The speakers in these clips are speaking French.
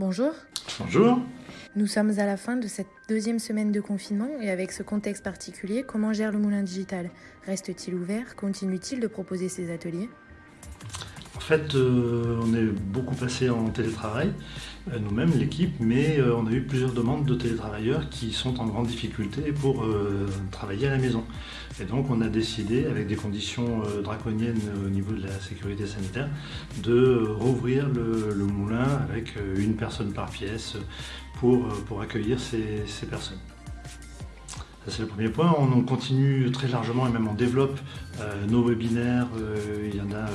Bonjour. Bonjour. Nous sommes à la fin de cette deuxième semaine de confinement et avec ce contexte particulier, comment gère le moulin digital? Reste-t-il ouvert? Continue-t-il de proposer ses ateliers? Fait, euh, on est beaucoup passé en télétravail, euh, nous-mêmes, l'équipe, mais euh, on a eu plusieurs demandes de télétravailleurs qui sont en grande difficulté pour travailler à la maison. Et donc on a décidé, avec des conditions draconiennes au niveau de la sécurité sanitaire, de rouvrir le, moulin avec une personne par pièce pour, pour accueillir ces, personnes c'est le premier point. On continue très largement et même on développe nos webinaires. Il y en a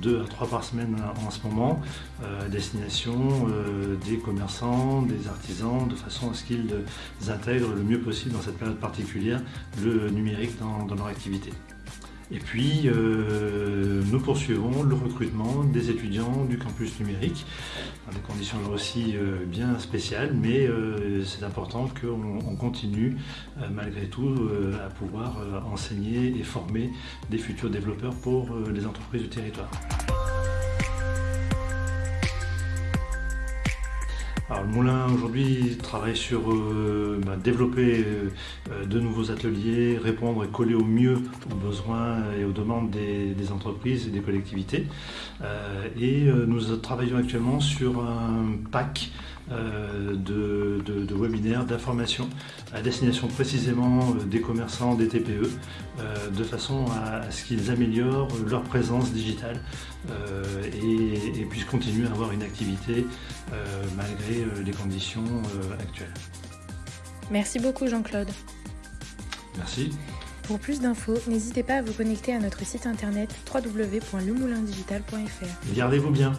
deux à trois par semaine en ce moment, à destination des commerçants, des artisans, de façon à ce qu'ils intègrent le mieux possible dans cette période particulière le numérique dans leur activité. Et puis, euh, nous poursuivons le recrutement des étudiants du campus numérique, dans des conditions là aussi euh, bien spéciales, mais euh, c'est important qu'on continue malgré tout à pouvoir enseigner et former des futurs développeurs pour les entreprises du territoire. Alors, le Moulin aujourd'hui travaille sur euh, bah, développer euh, de nouveaux ateliers, répondre et coller au mieux aux besoins et aux demandes des, entreprises et des collectivités. Euh, et nous travaillons actuellement sur un pack de, de, webinaires, d'informations à destination précisément des commerçants, des TPE, de façon à, ce qu'ils améliorent leur présence digitale et, et, puissent continuer à avoir une activité malgré euh, les conditions euh, actuelles. Merci beaucoup Jean-Claude. Merci. Pour plus d'infos, n'hésitez pas à vous connecter à notre site internet www.lemoulindigital.fr. Gardez-vous bien.